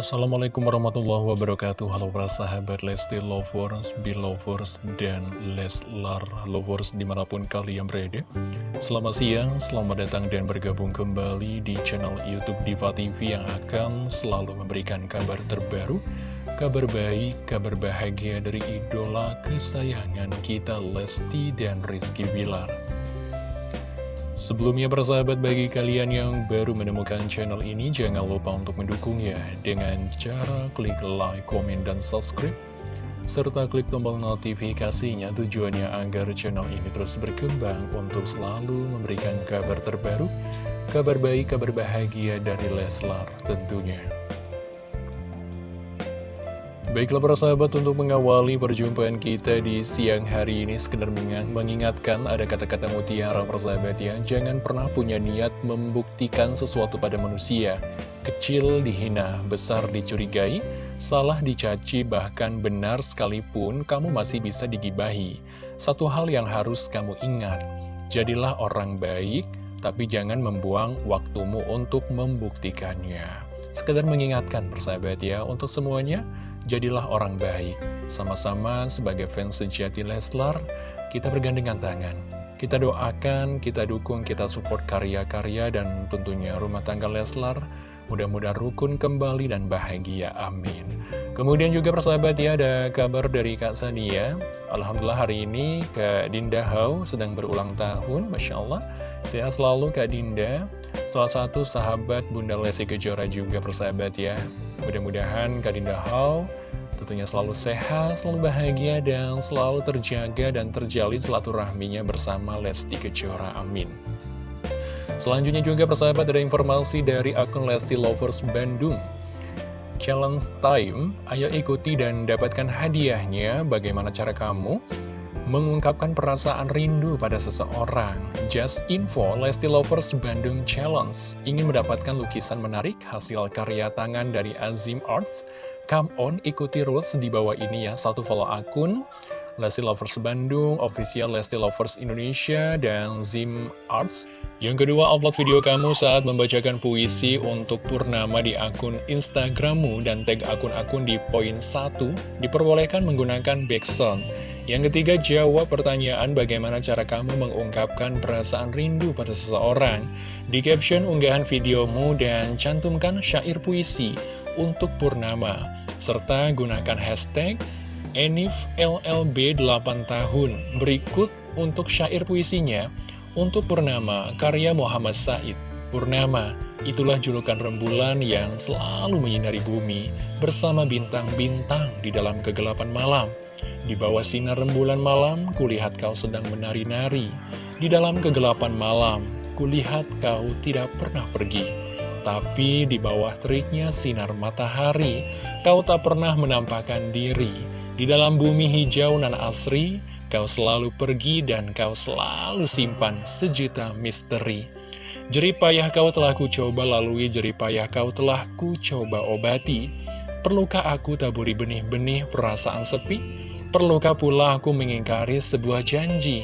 Assalamualaikum warahmatullahi wabarakatuh. Halo para sahabat Lesti Lovers, Belovers, dan Leslar Lovers di mana pun kalian berada. Selamat siang, selamat datang dan bergabung kembali di channel Youtube Diva TV Yang akan selalu memberikan kabar terbaru Kabar baik, kabar bahagia dari idola kesayangan kita Lesti dan Rizky Bilar Sebelumnya persahabat bagi kalian yang baru menemukan channel ini jangan lupa untuk mendukungnya dengan cara klik like, komen, dan subscribe serta klik tombol notifikasinya tujuannya agar channel ini terus berkembang untuk selalu memberikan kabar terbaru, kabar baik, kabar bahagia dari Leslar tentunya. Baiklah para sahabat untuk mengawali perjumpaan kita di siang hari ini sekedar mengingatkan ada kata-kata mutiara persahabat ya. Jangan pernah punya niat membuktikan sesuatu pada manusia. Kecil dihina, besar dicurigai, salah dicaci bahkan benar sekalipun kamu masih bisa digibahi. Satu hal yang harus kamu ingat Jadilah orang baik tapi jangan membuang waktumu untuk membuktikannya. Sekedar mengingatkan persahabat ya untuk semuanya jadilah orang baik. Sama-sama sebagai fans sejati Leslar, kita bergandengan tangan. Kita doakan, kita dukung, kita support karya-karya dan tentunya rumah tangga Leslar. Mudah-mudahan rukun kembali dan bahagia, amin. Kemudian juga persahabat ya, ada kabar dari Kak Sania. Alhamdulillah hari ini Kak Dinda Hau sedang berulang tahun, Masya Allah. Sehat selalu Kak Dinda. Salah satu sahabat Bunda Lesi Kejora juga persahabat ya. Mudah-mudahan Kak Dinda Hau tentunya selalu sehat, selalu bahagia, dan selalu terjaga dan terjalin silaturahminya bersama Lesti Kejora. Amin. Selanjutnya juga persahabat ada informasi dari akun Lesti Lovers Bandung. Challenge time, ayo ikuti dan dapatkan hadiahnya. Bagaimana cara kamu? Mengungkapkan perasaan rindu pada seseorang. Just info, Lesti Lovers Bandung Challenge ingin mendapatkan lukisan menarik hasil karya tangan dari Azim Arts Come on, ikuti rules di bawah ini ya. Satu follow akun Lesti Lovers Bandung, official Lesti Lovers Indonesia, dan Zim Arts. Yang kedua, upload video kamu saat membacakan puisi untuk Purnama di akun Instagrammu dan tag akun-akun di poin 1 diperbolehkan menggunakan background. Yang ketiga, jawab pertanyaan bagaimana cara kamu mengungkapkan perasaan rindu pada seseorang. Di caption unggahan videomu dan cantumkan syair puisi untuk Purnama, serta gunakan hashtag ENIFLLB 8 tahun. Berikut untuk syair puisinya, untuk Purnama, karya Muhammad Said. Purnama, itulah julukan rembulan yang selalu menyinari bumi, bersama bintang-bintang di dalam kegelapan malam. Di bawah sinar rembulan malam, kulihat kau sedang menari-nari. Di dalam kegelapan malam, kulihat kau tidak pernah pergi. Tapi di bawah teriknya sinar matahari, kau tak pernah menampakkan diri. Di dalam bumi hijau nan asri, kau selalu pergi dan kau selalu simpan sejuta misteri. Jeripayah kau telah ku coba lalui, jeripayah kau telah ku coba obati. Perlukah aku taburi benih-benih perasaan sepi? Perlukah pula aku mengingkari sebuah janji?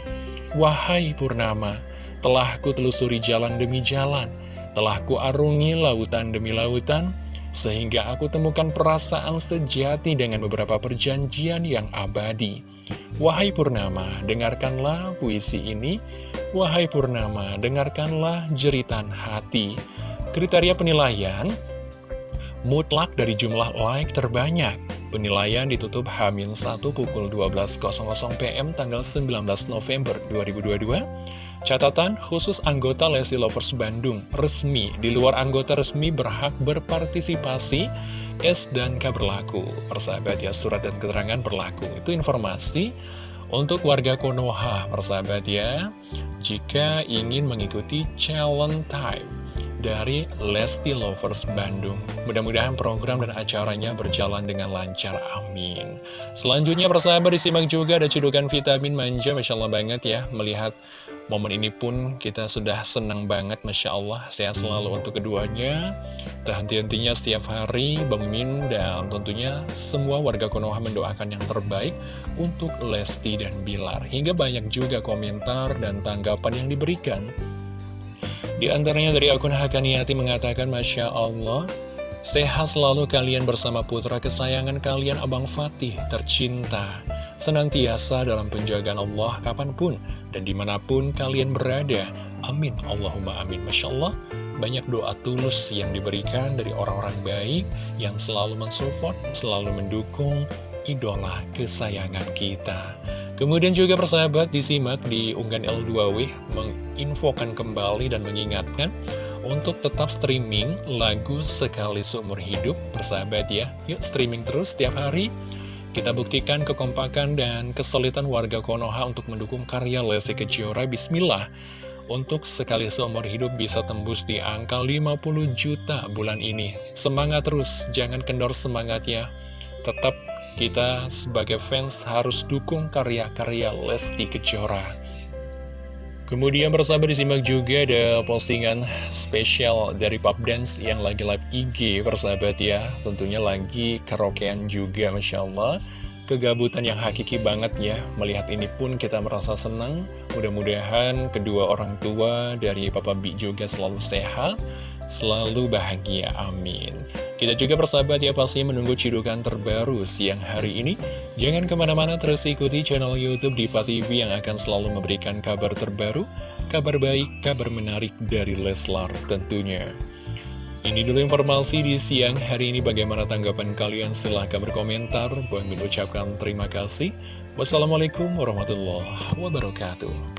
Wahai Purnama, telah ku telusuri jalan demi jalan, telah kuarungi lautan demi lautan, sehingga aku temukan perasaan sejati dengan beberapa perjanjian yang abadi. Wahai Purnama, dengarkanlah puisi ini. Wahai Purnama, dengarkanlah jeritan hati. Kriteria penilaian, mutlak dari jumlah like terbanyak. Penilaian ditutup Hamin 1 pukul 12.00 PM tanggal 19 November 2022. Catatan khusus anggota Lesti Lovers Bandung resmi, di luar anggota resmi berhak berpartisipasi S dan K berlaku. Persahabat ya, surat dan keterangan berlaku. Itu informasi untuk warga Konoha, persahabat ya. Jika ingin mengikuti challenge time dari Lesti Lovers Bandung. Mudah-mudahan program dan acaranya berjalan dengan lancar, amin. Selanjutnya persahabat disimak juga ada cedukan vitamin manja, Masya Allah banget ya, melihat Momen ini pun kita sudah senang banget, Masya Allah. Sehat selalu untuk keduanya. Tak henti-hentinya setiap hari, Bang Mimin dan tentunya semua warga Konoha mendoakan yang terbaik untuk Lesti dan Bilar. Hingga banyak juga komentar dan tanggapan yang diberikan. Di antaranya dari akun Hakaniati mengatakan, Masya Allah, Sehat selalu kalian bersama putra kesayangan kalian Abang Fatih tercinta Senantiasa dalam penjagaan Allah kapan pun dan di mana pun kalian berada. Amin. Allahumma amin. Masya Allah banyak doa tulus yang diberikan dari orang-orang baik Yang selalu mensupport, selalu mendukung idola kesayangan kita Kemudian juga persahabat disimak di unggahan L2W menginfokan kembali dan mengingatkan untuk tetap streaming lagu sekali seumur hidup. Persahabat ya yuk streaming terus setiap hari. Kita buktikan kekompakan dan kesulitan warga Konoha untuk mendukung karya Lesti Kejora. Bismillah. Untuk sekali seumur hidup bisa tembus di angka 50 juta bulan ini. Semangat terus jangan kendor semangat ya. Tetap kita sebagai fans harus dukung karya-karya Lesti Kejora. Kemudian bersama disimak juga ada postingan spesial dari Pop Dance yang lagi live IG persahabat ya. Tentunya lagi karaokean juga Masya Allah. Kegabutan yang hakiki banget ya. Melihat ini pun kita merasa senang. Mudah-mudahan kedua orang tua dari Papa B juga selalu sehat Selalu bahagia, amin kita juga persahabat ya pasti menunggu cidukan terbaru siang hari ini. Jangan ke mana-mana terus ikuti channel Youtube Diva TV yang akan selalu memberikan kabar terbaru, kabar baik, kabar menarik dari Leslar tentunya. Ini dulu informasi di siang hari ini bagaimana tanggapan kalian silahkan berkomentar. Bang mengucapkan terima kasih. Wassalamualaikum warahmatullahi wabarakatuh.